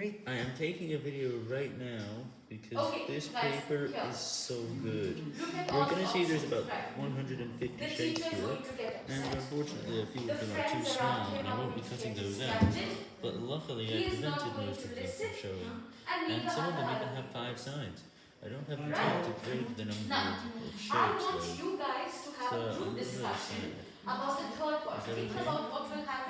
Great. I am taking a video right now because Okay, this guys, paper is so good. We're gonna see there's about 150 shapes here, and unfortunately a few of them are too small, and I won't be cutting those out. But luckily I prevented most of them from showing, and some of them even have five sides. I don't have the time to grade the number of I shapes want though, you guys to have so I'm group really discussion about the third part. because